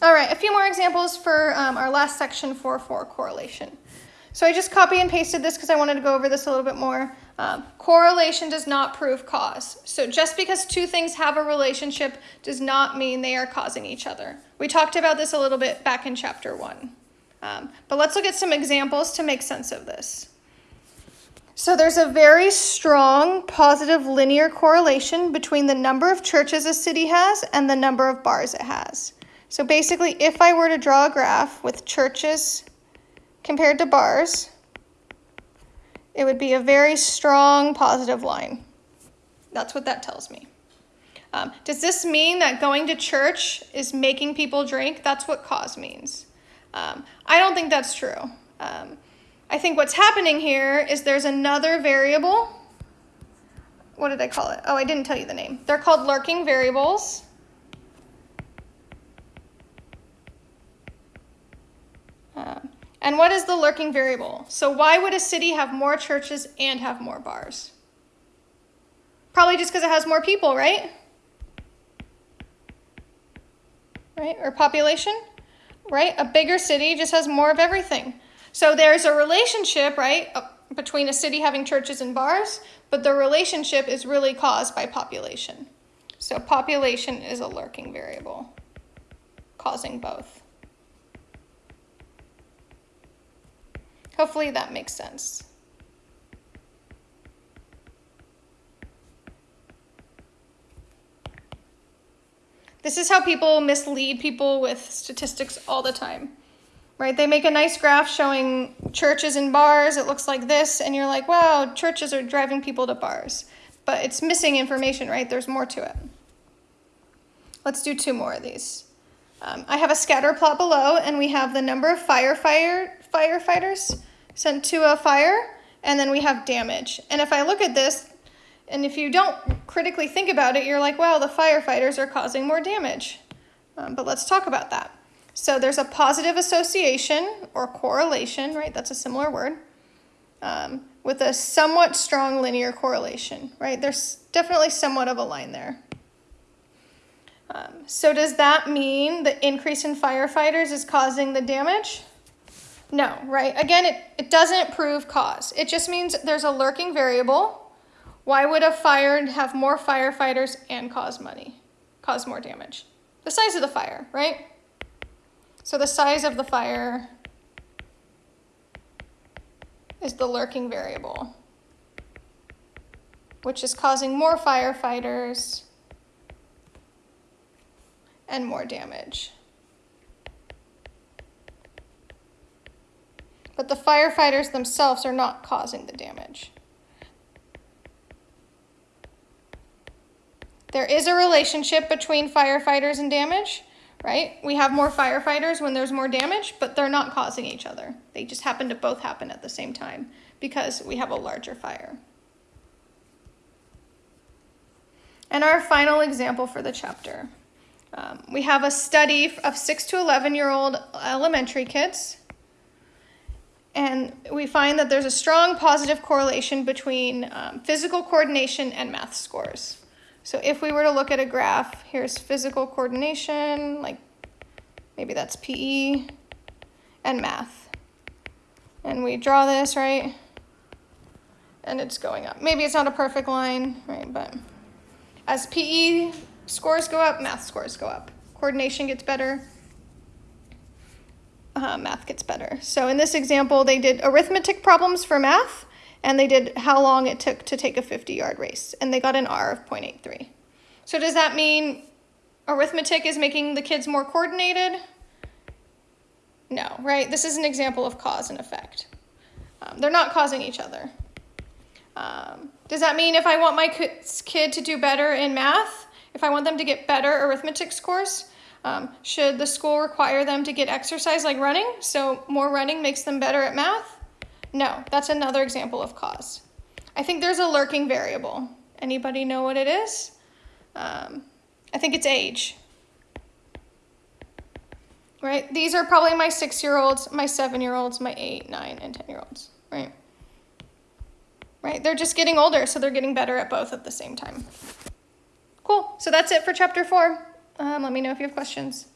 All right, a few more examples for um, our last section for for correlation. So I just copy and pasted this because I wanted to go over this a little bit more. Um, correlation does not prove cause. So just because two things have a relationship does not mean they are causing each other. We talked about this a little bit back in chapter one. Um, but let's look at some examples to make sense of this. So there's a very strong positive linear correlation between the number of churches a city has and the number of bars it has. So basically, if I were to draw a graph with churches compared to bars, it would be a very strong positive line. That's what that tells me. Um, does this mean that going to church is making people drink? That's what cause means. Um, I don't think that's true. Um, I think what's happening here is there's another variable. What did I call it? Oh, I didn't tell you the name. They're called lurking variables. Uh, and what is the lurking variable? So why would a city have more churches and have more bars? Probably just because it has more people, right? Right? Or population? Right? A bigger city just has more of everything. So there's a relationship, right, between a city having churches and bars, but the relationship is really caused by population. So population is a lurking variable, causing both. Hopefully that makes sense. This is how people mislead people with statistics all the time, right? They make a nice graph showing churches and bars. It looks like this, and you're like, wow, churches are driving people to bars. But it's missing information, right? There's more to it. Let's do two more of these. Um, I have a scatter plot below, and we have the number of firefighter, firefighters sent to a fire, and then we have damage. And if I look at this, and if you don't critically think about it, you're like, well, the firefighters are causing more damage. Um, but let's talk about that. So there's a positive association or correlation, right? That's a similar word. Um, with a somewhat strong linear correlation, right? There's definitely somewhat of a line there. Um, so does that mean the increase in firefighters is causing the damage? No, right? Again, it, it doesn't prove cause. It just means there's a lurking variable. Why would a fire have more firefighters and cause money, cause more damage? The size of the fire, right? So the size of the fire is the lurking variable, which is causing more firefighters and more damage. But the firefighters themselves are not causing the damage. There is a relationship between firefighters and damage, right? We have more firefighters when there's more damage, but they're not causing each other. They just happen to both happen at the same time because we have a larger fire. And our final example for the chapter. Um, we have a study of 6 to 11 year old elementary kids and we find that there's a strong positive correlation between um, physical coordination and math scores. So if we were to look at a graph, here's physical coordination, like maybe that's PE, and math. And we draw this, right? And it's going up. Maybe it's not a perfect line, right? But as PE scores go up, math scores go up. Coordination gets better, uh, math gets better. So in this example, they did arithmetic problems for math, and they did how long it took to take a 50-yard race, and they got an R of 0.83. So does that mean arithmetic is making the kids more coordinated? No, right? This is an example of cause and effect. Um, they're not causing each other. Um, does that mean if I want my kid to do better in math, if I want them to get better arithmetic scores, um, should the school require them to get exercise like running, so more running makes them better at math? No, that's another example of cause. I think there's a lurking variable. Anybody know what it is? Um, I think it's age. Right? These are probably my six-year-olds, my seven-year-olds, my eight, nine, and ten-year-olds, right? Right? They're just getting older, so they're getting better at both at the same time. Cool. So that's it for chapter four. Um, let me know if you have questions.